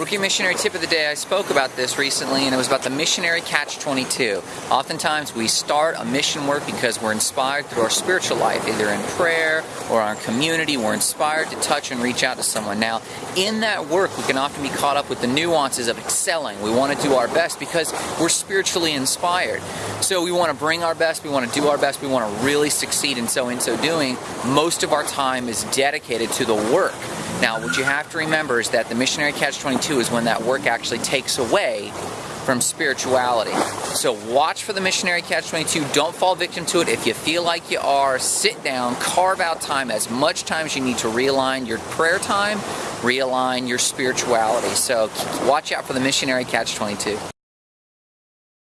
Rookie Missionary Tip of the Day, I spoke about this recently and it was about the missionary catch-22. Oftentimes we start a mission work because we're inspired through our spiritual life, either in prayer or our community, we're inspired to touch and reach out to someone. Now, in that work, we can often be caught up with the nuances of excelling. We want to do our best because we're spiritually inspired. So we want to bring our best, we want to do our best, we want to really succeed, and so in so doing, most of our time is dedicated to the work. Now, what you have to remember is that the missionary catch-22 is when that work actually takes away from spirituality. So watch for the missionary catch-22. Don't fall victim to it. If you feel like you are, sit down, carve out time, as much time as you need to realign your prayer time, realign your spirituality. So watch out for the missionary catch-22.